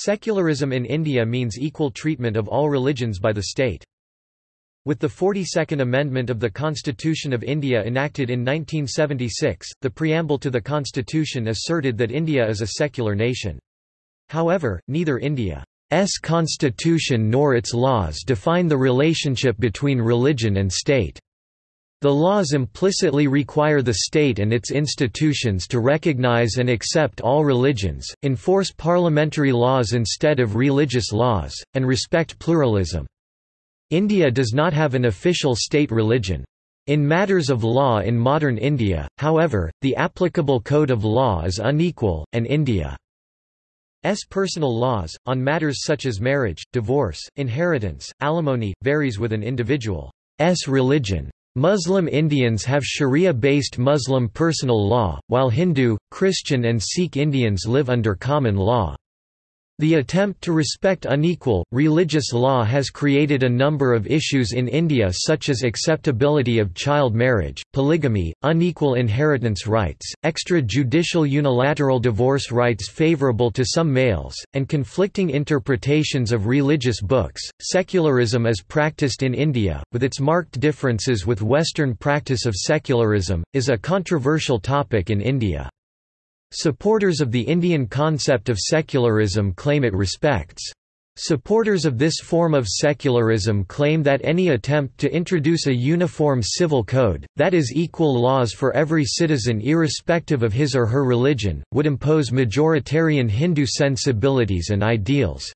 Secularism in India means equal treatment of all religions by the state. With the 42nd Amendment of the Constitution of India enacted in 1976, the preamble to the constitution asserted that India is a secular nation. However, neither India's constitution nor its laws define the relationship between religion and state. The laws implicitly require the state and its institutions to recognize and accept all religions, enforce parliamentary laws instead of religious laws, and respect pluralism. India does not have an official state religion. In matters of law in modern India, however, the applicable code of law is unequal, and India's personal laws, on matters such as marriage, divorce, inheritance, alimony, varies with an individual's religion. Muslim Indians have Sharia-based Muslim personal law, while Hindu, Christian and Sikh Indians live under common law. The attempt to respect unequal, religious law has created a number of issues in India such as acceptability of child marriage, polygamy, unequal inheritance rights, extrajudicial unilateral divorce rights favourable to some males, and conflicting interpretations of religious books. Secularism as practiced in India, with its marked differences with Western practice of secularism, is a controversial topic in India. Supporters of the Indian concept of secularism claim it respects. Supporters of this form of secularism claim that any attempt to introduce a uniform civil code, that is equal laws for every citizen irrespective of his or her religion, would impose majoritarian Hindu sensibilities and ideals.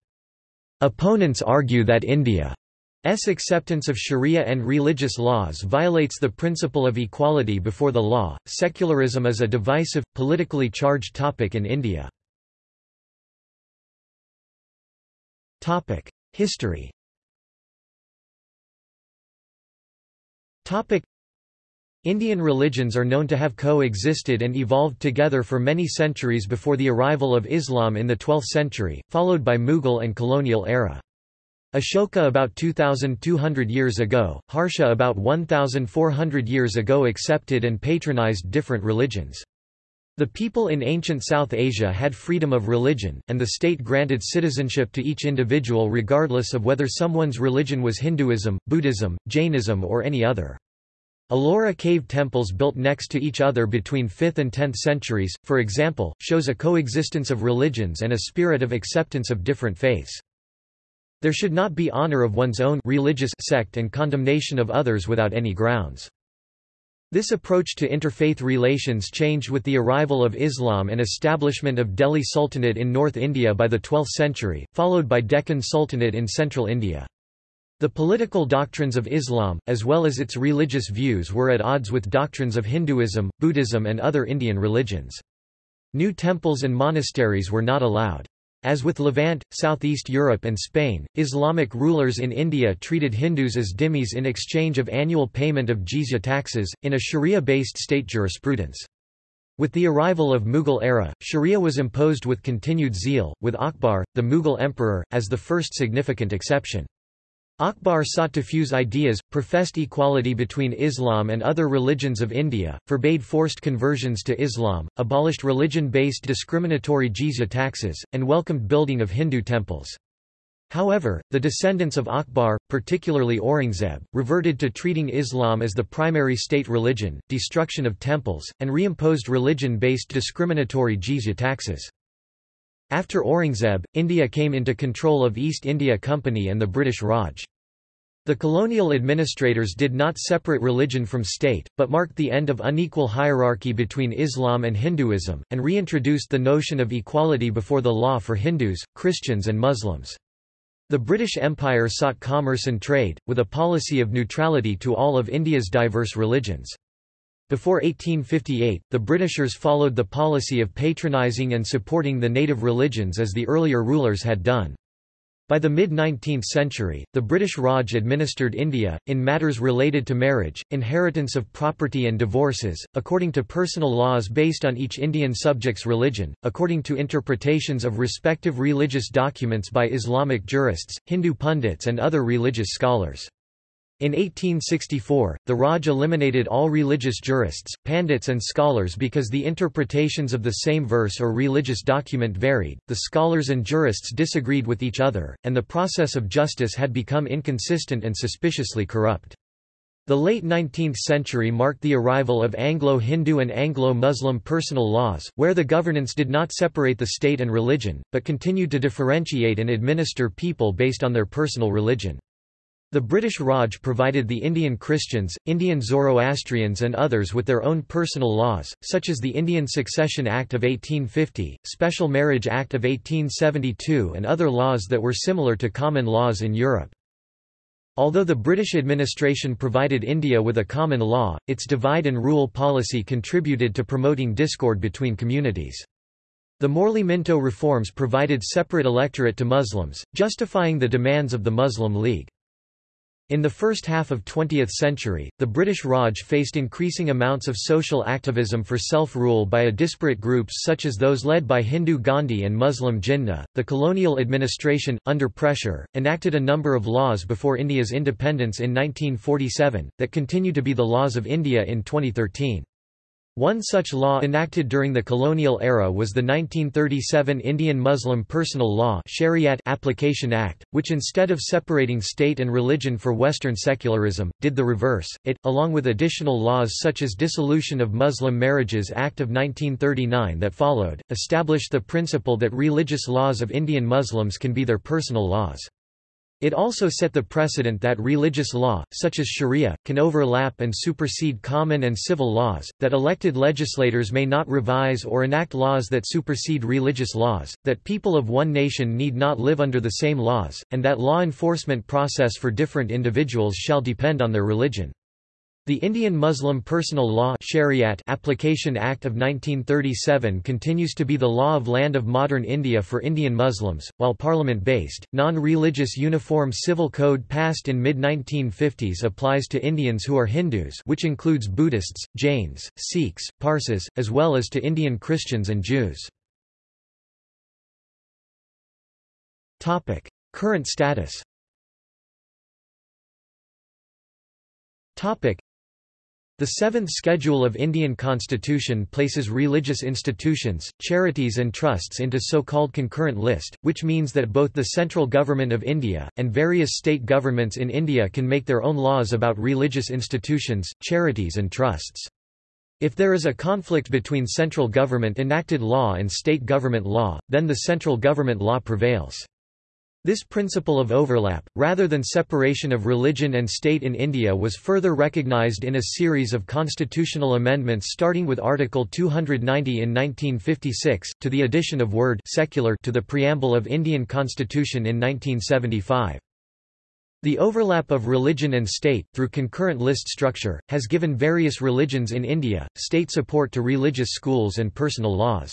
Opponents argue that India S. acceptance of Sharia and religious laws violates the principle of equality before the law. Secularism is a divisive, politically charged topic in India. History. Indian religions are known to have coexisted and evolved together for many centuries before the arrival of Islam in the 12th century, followed by Mughal and colonial era. Ashoka about 2,200 years ago, Harsha about 1,400 years ago accepted and patronized different religions. The people in ancient South Asia had freedom of religion, and the state granted citizenship to each individual regardless of whether someone's religion was Hinduism, Buddhism, Jainism or any other. Ellora cave temples built next to each other between 5th and 10th centuries, for example, shows a coexistence of religions and a spirit of acceptance of different faiths. There should not be honor of one's own religious sect and condemnation of others without any grounds. This approach to interfaith relations changed with the arrival of Islam and establishment of Delhi Sultanate in North India by the 12th century, followed by Deccan Sultanate in central India. The political doctrines of Islam, as well as its religious views were at odds with doctrines of Hinduism, Buddhism and other Indian religions. New temples and monasteries were not allowed. As with Levant, Southeast Europe and Spain, Islamic rulers in India treated Hindus as dhimmis in exchange of annual payment of jizya taxes, in a sharia-based state jurisprudence. With the arrival of Mughal era, sharia was imposed with continued zeal, with Akbar, the Mughal emperor, as the first significant exception. Akbar sought to fuse ideas, professed equality between Islam and other religions of India, forbade forced conversions to Islam, abolished religion-based discriminatory jizya taxes, and welcomed building of Hindu temples. However, the descendants of Akbar, particularly Aurangzeb, reverted to treating Islam as the primary state religion, destruction of temples, and reimposed religion-based discriminatory jizya taxes. After Aurangzeb, India came into control of East India Company and the British Raj. The colonial administrators did not separate religion from state, but marked the end of unequal hierarchy between Islam and Hinduism, and reintroduced the notion of equality before the law for Hindus, Christians and Muslims. The British Empire sought commerce and trade, with a policy of neutrality to all of India's diverse religions. Before 1858, the Britishers followed the policy of patronizing and supporting the native religions as the earlier rulers had done. By the mid-19th century, the British Raj administered India, in matters related to marriage, inheritance of property and divorces, according to personal laws based on each Indian subject's religion, according to interpretations of respective religious documents by Islamic jurists, Hindu pundits and other religious scholars. In 1864, the Raj eliminated all religious jurists, pandits and scholars because the interpretations of the same verse or religious document varied, the scholars and jurists disagreed with each other, and the process of justice had become inconsistent and suspiciously corrupt. The late 19th century marked the arrival of Anglo-Hindu and Anglo-Muslim personal laws, where the governance did not separate the state and religion, but continued to differentiate and administer people based on their personal religion. The British Raj provided the Indian Christians, Indian Zoroastrians and others with their own personal laws, such as the Indian Succession Act of 1850, Special Marriage Act of 1872 and other laws that were similar to common laws in Europe. Although the British administration provided India with a common law, its divide and rule policy contributed to promoting discord between communities. The Morley-Minto reforms provided separate electorate to Muslims, justifying the demands of the Muslim League. In the first half of 20th century, the British Raj faced increasing amounts of social activism for self-rule by a disparate groups such as those led by Hindu Gandhi and Muslim Jinnah. The colonial administration, under pressure, enacted a number of laws before India's independence in 1947, that continue to be the laws of India in 2013. One such law enacted during the colonial era was the 1937 Indian Muslim Personal Law Shariat Application Act, which instead of separating state and religion for Western secularism, did the reverse. It, along with additional laws such as Dissolution of Muslim Marriages Act of 1939 that followed, established the principle that religious laws of Indian Muslims can be their personal laws. It also set the precedent that religious law, such as sharia, can overlap and supersede common and civil laws, that elected legislators may not revise or enact laws that supersede religious laws, that people of one nation need not live under the same laws, and that law enforcement process for different individuals shall depend on their religion. The Indian Muslim Personal Law Shariat Application Act of 1937 continues to be the law of land of modern India for Indian Muslims, while parliament-based, non-religious Uniform Civil Code passed in mid-1950s applies to Indians who are Hindus which includes Buddhists, Jains, Sikhs, Parsis, as well as to Indian Christians and Jews. Current status the Seventh Schedule of Indian Constitution places religious institutions, charities and trusts into so-called concurrent list, which means that both the central government of India, and various state governments in India can make their own laws about religious institutions, charities and trusts. If there is a conflict between central government enacted law and state government law, then the central government law prevails. This principle of overlap, rather than separation of religion and state in India was further recognized in a series of constitutional amendments starting with Article 290 in 1956, to the addition of word secular to the preamble of Indian Constitution in 1975. The overlap of religion and state, through concurrent list structure, has given various religions in India, state support to religious schools and personal laws.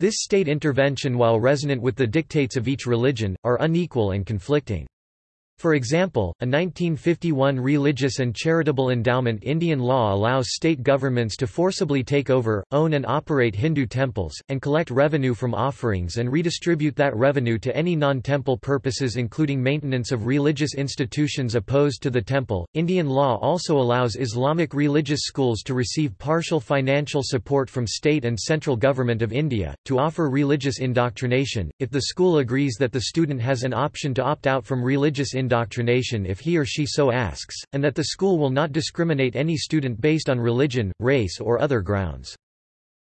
This state intervention while resonant with the dictates of each religion, are unequal and conflicting. For example, a 1951 Religious and Charitable Endowment Indian law allows state governments to forcibly take over, own and operate Hindu temples, and collect revenue from offerings and redistribute that revenue to any non-temple purposes including maintenance of religious institutions opposed to the temple. Indian law also allows Islamic religious schools to receive partial financial support from state and central government of India, to offer religious indoctrination, if the school agrees that the student has an option to opt out from religious indoctrination indoctrination if he or she so asks, and that the school will not discriminate any student based on religion, race or other grounds.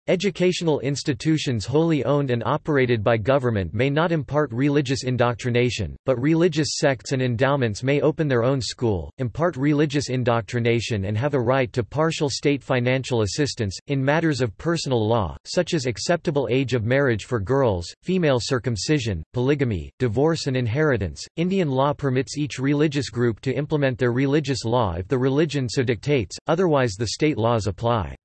Educational institutions wholly owned and operated by government may not impart religious indoctrination, but religious sects and endowments may open their own school, impart religious indoctrination and have a right to partial state financial assistance, in matters of personal law, such as acceptable age of marriage for girls, female circumcision, polygamy, divorce and inheritance. Indian law permits each religious group to implement their religious law if the religion so dictates, otherwise the state laws apply.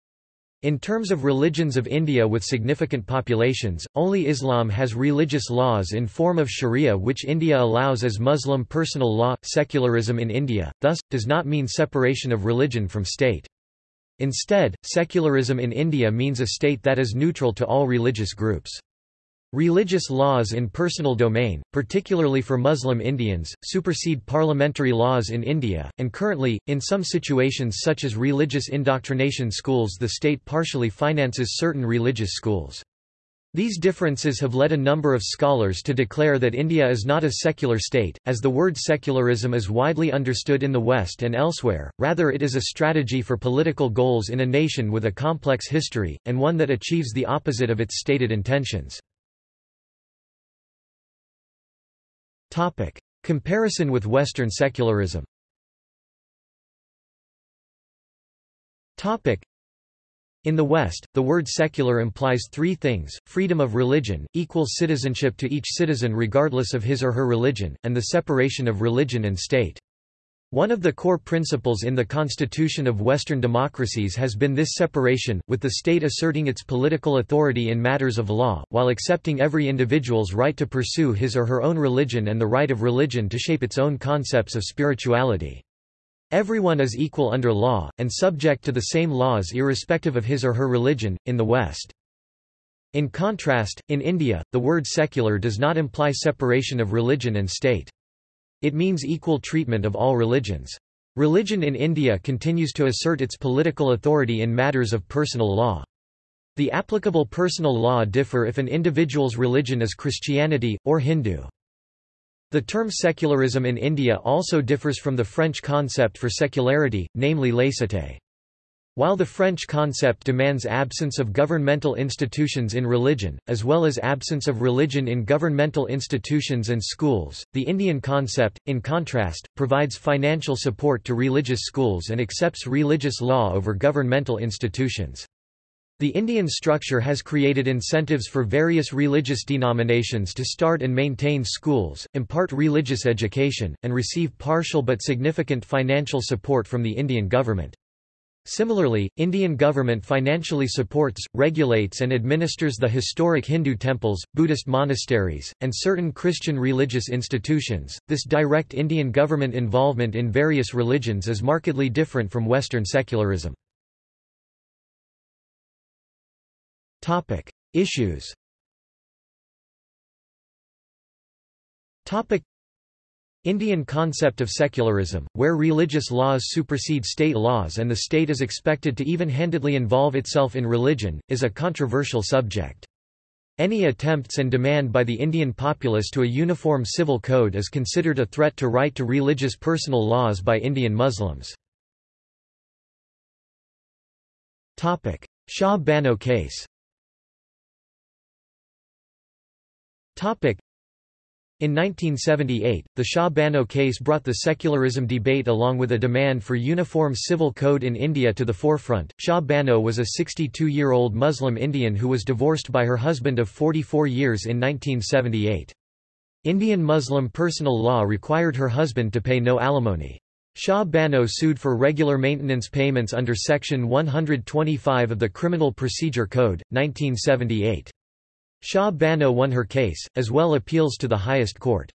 In terms of religions of India with significant populations, only Islam has religious laws in form of sharia which India allows as Muslim personal law. Secularism in India, thus, does not mean separation of religion from state. Instead, secularism in India means a state that is neutral to all religious groups. Religious laws in personal domain, particularly for Muslim Indians, supersede parliamentary laws in India, and currently, in some situations such as religious indoctrination schools the state partially finances certain religious schools. These differences have led a number of scholars to declare that India is not a secular state, as the word secularism is widely understood in the West and elsewhere, rather it is a strategy for political goals in a nation with a complex history, and one that achieves the opposite of its stated intentions. Topic. Comparison with Western secularism Topic. In the West, the word secular implies three things, freedom of religion, equal citizenship to each citizen regardless of his or her religion, and the separation of religion and state. One of the core principles in the constitution of Western democracies has been this separation, with the state asserting its political authority in matters of law, while accepting every individual's right to pursue his or her own religion and the right of religion to shape its own concepts of spirituality. Everyone is equal under law, and subject to the same laws irrespective of his or her religion, in the West. In contrast, in India, the word secular does not imply separation of religion and state. It means equal treatment of all religions. Religion in India continues to assert its political authority in matters of personal law. The applicable personal law differ if an individual's religion is Christianity, or Hindu. The term secularism in India also differs from the French concept for secularity, namely laïcité. While the French concept demands absence of governmental institutions in religion, as well as absence of religion in governmental institutions and schools, the Indian concept, in contrast, provides financial support to religious schools and accepts religious law over governmental institutions. The Indian structure has created incentives for various religious denominations to start and maintain schools, impart religious education, and receive partial but significant financial support from the Indian government. Similarly, Indian government financially supports, regulates and administers the historic Hindu temples, Buddhist monasteries, and certain Christian religious institutions. This direct Indian government involvement in various religions is markedly different from Western secularism. Topic: Issues. Topic: Indian concept of secularism, where religious laws supersede state laws and the state is expected to even-handedly involve itself in religion, is a controversial subject. Any attempts and demand by the Indian populace to a uniform civil code is considered a threat to right to religious personal laws by Indian Muslims. Shah Bano case in 1978, the Shah Bano case brought the secularism debate along with a demand for uniform civil code in India to the forefront. Shah Bano was a 62 year old Muslim Indian who was divorced by her husband of 44 years in 1978. Indian Muslim personal law required her husband to pay no alimony. Shah Bano sued for regular maintenance payments under Section 125 of the Criminal Procedure Code, 1978. Shah Bano won her case, as well appeals to the highest court.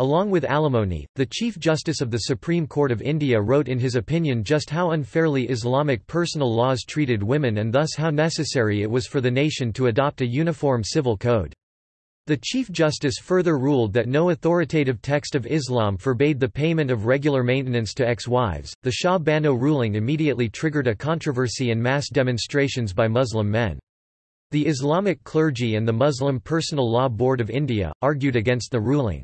Along with alimony, the Chief Justice of the Supreme Court of India wrote in his opinion just how unfairly Islamic personal laws treated women and thus how necessary it was for the nation to adopt a uniform civil code. The Chief Justice further ruled that no authoritative text of Islam forbade the payment of regular maintenance to ex-wives. The Shah Bano ruling immediately triggered a controversy and mass demonstrations by Muslim men. The Islamic clergy and the Muslim Personal Law Board of India, argued against the ruling.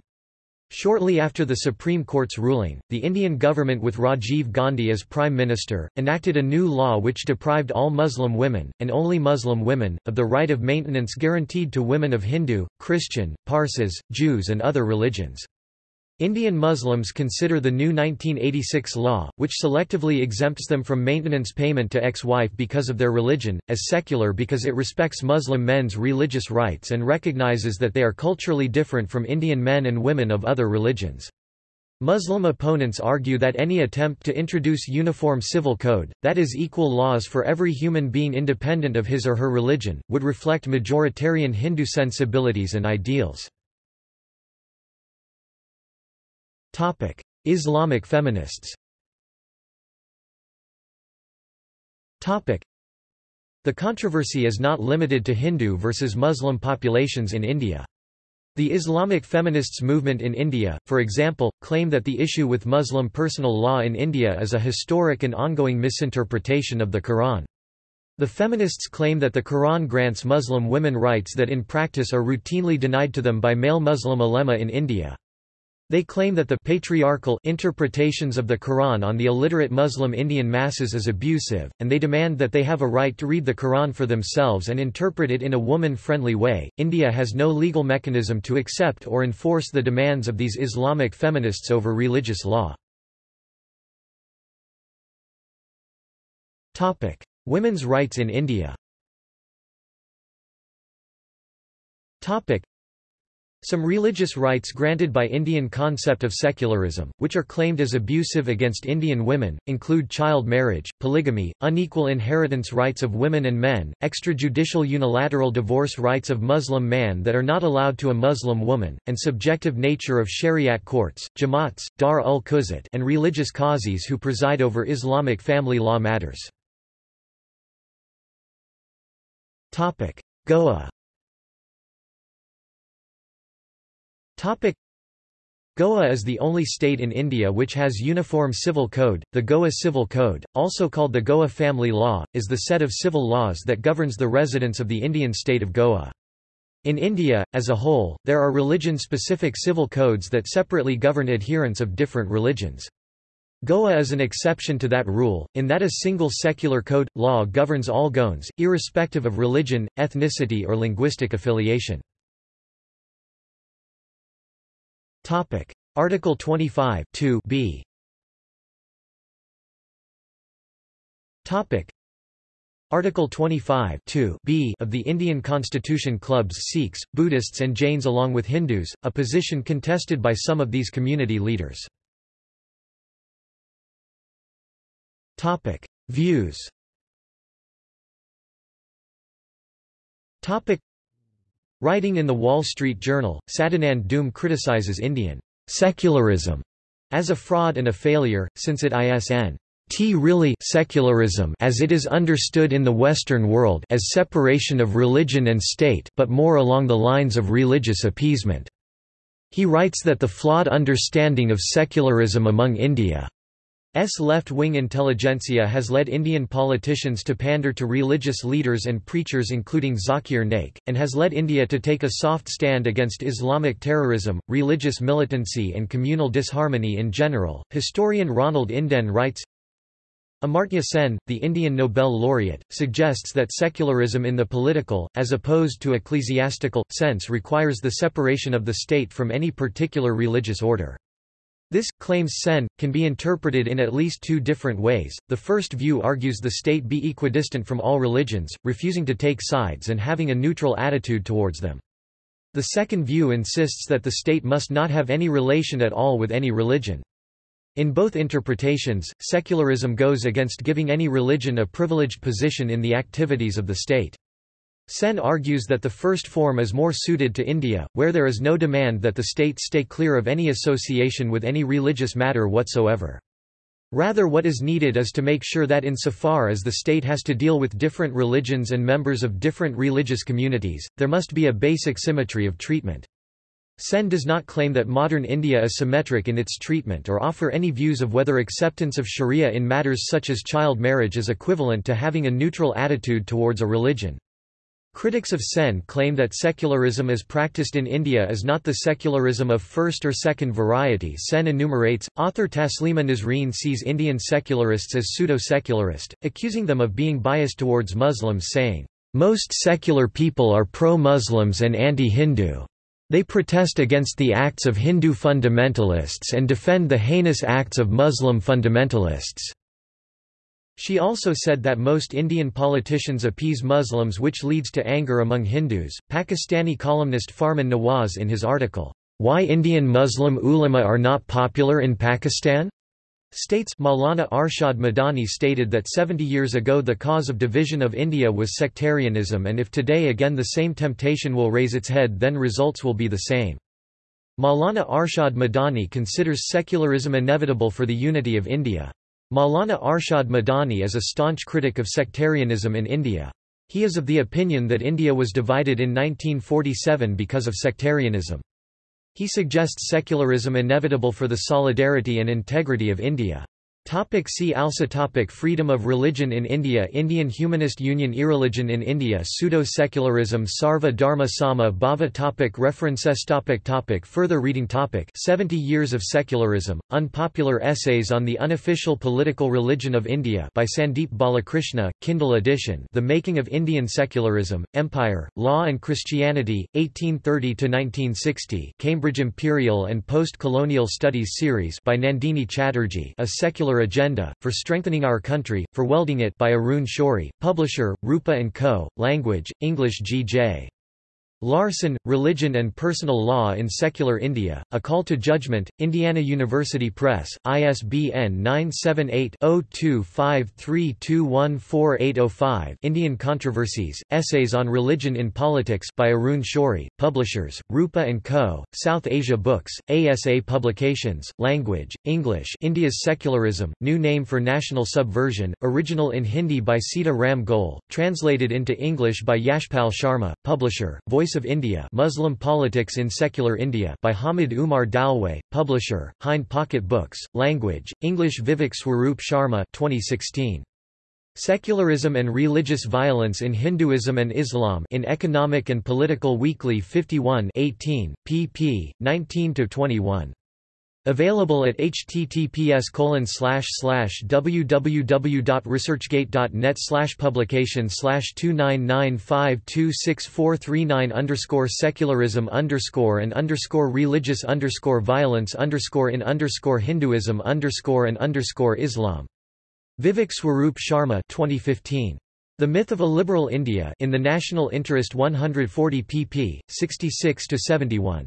Shortly after the Supreme Court's ruling, the Indian government with Rajiv Gandhi as Prime Minister, enacted a new law which deprived all Muslim women, and only Muslim women, of the right of maintenance guaranteed to women of Hindu, Christian, Parsis, Jews and other religions. Indian Muslims consider the new 1986 law, which selectively exempts them from maintenance payment to ex-wife because of their religion, as secular because it respects Muslim men's religious rights and recognizes that they are culturally different from Indian men and women of other religions. Muslim opponents argue that any attempt to introduce uniform civil code, that is equal laws for every human being independent of his or her religion, would reflect majoritarian Hindu sensibilities and ideals. Topic: Islamic feminists. Topic: The controversy is not limited to Hindu versus Muslim populations in India. The Islamic feminists movement in India, for example, claim that the issue with Muslim personal law in India is a historic and ongoing misinterpretation of the Quran. The feminists claim that the Quran grants Muslim women rights that in practice are routinely denied to them by male Muslim ulema in India. They claim that the patriarchal interpretations of the Quran on the illiterate Muslim Indian masses is abusive, and they demand that they have a right to read the Quran for themselves and interpret it in a woman-friendly way. India has no legal mechanism to accept or enforce the demands of these Islamic feminists over religious law. Topic: Women's rights in India. Topic: some religious rights granted by Indian concept of secularism, which are claimed as abusive against Indian women, include child marriage, polygamy, unequal inheritance rights of women and men, extrajudicial unilateral divorce rights of Muslim man that are not allowed to a Muslim woman, and subjective nature of Shariat courts, jamaats, dar ul quzat and religious qazis who preside over Islamic family law matters. Goa Topic Goa is the only state in India which has uniform civil code. The Goa Civil Code, also called the Goa Family Law, is the set of civil laws that governs the residents of the Indian state of Goa. In India, as a whole, there are religion-specific civil codes that separately govern adherents of different religions. Goa is an exception to that rule, in that a single secular code, law governs all Goans, irrespective of religion, ethnicity or linguistic affiliation. Topic: Article 25 2 b. Topic: Article 25 2 b of the Indian Constitution clubs Sikhs, Buddhists and Jains along with Hindus, a position contested by some of these community leaders. Topic: Views. Topic: Writing in The Wall Street Journal, Sadanand Dhume criticizes Indian secularism as a fraud and a failure, since it isn't really secularism as it is understood in the Western world as separation of religion and state but more along the lines of religious appeasement. He writes that the flawed understanding of secularism among India S left-wing intelligentsia has led Indian politicians to pander to religious leaders and preachers including Zakir Naik, and has led India to take a soft stand against Islamic terrorism, religious militancy and communal disharmony in general. Historian Ronald Inden writes, Amartya Sen, the Indian Nobel laureate, suggests that secularism in the political, as opposed to ecclesiastical, sense requires the separation of the state from any particular religious order. This, claims Sen, can be interpreted in at least two different ways. The first view argues the state be equidistant from all religions, refusing to take sides and having a neutral attitude towards them. The second view insists that the state must not have any relation at all with any religion. In both interpretations, secularism goes against giving any religion a privileged position in the activities of the state. Sen argues that the first form is more suited to India, where there is no demand that the state stay clear of any association with any religious matter whatsoever. Rather what is needed is to make sure that insofar as the state has to deal with different religions and members of different religious communities, there must be a basic symmetry of treatment. Sen does not claim that modern India is symmetric in its treatment or offer any views of whether acceptance of sharia in matters such as child marriage is equivalent to having a neutral attitude towards a religion. Critics of Sen claim that secularism as practiced in India is not the secularism of first or second variety Sen enumerates. Author Taslima Nasreen sees Indian secularists as pseudo-secularist, accusing them of being biased towards Muslims saying, "...most secular people are pro-Muslims and anti-Hindu. They protest against the acts of Hindu fundamentalists and defend the heinous acts of Muslim fundamentalists." She also said that most Indian politicians appease Muslims which leads to anger among Hindus. Pakistani columnist Farman Nawaz in his article, Why Indian Muslim Ulama Are Not Popular in Pakistan? states Maulana Arshad Madani stated that 70 years ago the cause of division of India was sectarianism and if today again the same temptation will raise its head then results will be the same. Maulana Arshad Madani considers secularism inevitable for the unity of India. Maulana Arshad Madani is a staunch critic of sectarianism in India. He is of the opinion that India was divided in 1947 because of sectarianism. He suggests secularism inevitable for the solidarity and integrity of India. Topic see also topic Freedom of religion in India Indian Humanist Union Irreligion in India Pseudo-secularism Sarva Dharma Sama Bhava topic References topic topic Further reading topic 70 Years of Secularism, Unpopular Essays on the Unofficial Political Religion of India by Sandeep Balakrishna, Kindle edition The Making of Indian Secularism, Empire, Law and Christianity, 1830–1960 Cambridge Imperial and Post-Colonial Studies Series by Nandini Chatterjee A Secular Agenda, for Strengthening Our Country, for Welding It by Arun Shourie, Publisher, Rupa & Co., Language, English G.J. Larson, Religion and Personal Law in Secular India, A Call to Judgment, Indiana University Press, ISBN 978-0253214805 Indian Controversies, Essays on Religion in Politics by Arun Shourie, Publishers, Rupa & Co., South Asia Books, ASA Publications, Language, English India's Secularism, New Name for National Subversion, original in Hindi by Sita Ram Goel, translated into English by Yashpal Sharma, Publisher, Voice of India Muslim Politics in Secular India by Hamid Umar Dalwai, publisher, Hind Pocket Books, Language, English Vivek Swaroop Sharma 2016. Secularism and Religious Violence in Hinduism and Islam in Economic and Political Weekly 51 18, pp. 19–21. Available at https www.researchgate.net publication 299526439 underscore secularism underscore and underscore religious underscore violence underscore in underscore Hinduism underscore and underscore Islam. Vivek Swaroop Sharma 2015. The Myth of a Liberal India in the National Interest 140 pp. 66–71.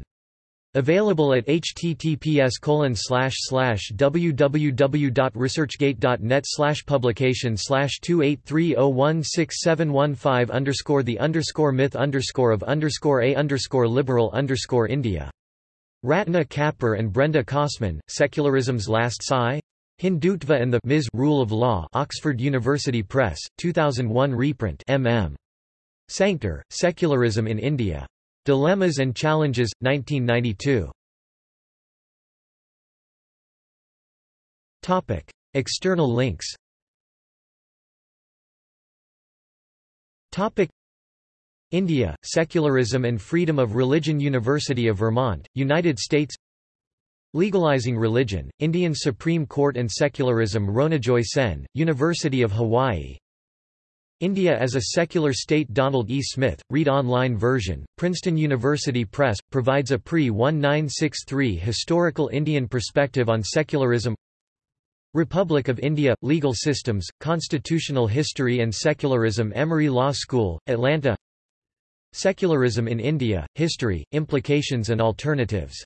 Available at https www.researchgate.net publication 2830167115 underscore the underscore myth underscore of underscore a underscore liberal underscore India. Ratna Kapur and Brenda Cossman, Secularism's Last Sigh? Hindutva and the Ms. Rule of Law Oxford University Press, 2001 reprint mm. Sanctor, Secularism in India. Dilemmas and Challenges, 1992. Topic: External links. Topic: India, Secularism and Freedom of Religion University of Vermont, United States Legalizing Religion, Indian Supreme Court and Secularism Ronojoy Sen, University of Hawaii India as a Secular State. Donald E. Smith, read-online version, Princeton University Press, provides a pre-1963 historical Indian perspective on secularism Republic of India – Legal Systems, Constitutional History and Secularism Emory Law School, Atlanta. Secularism in India – History, Implications and Alternatives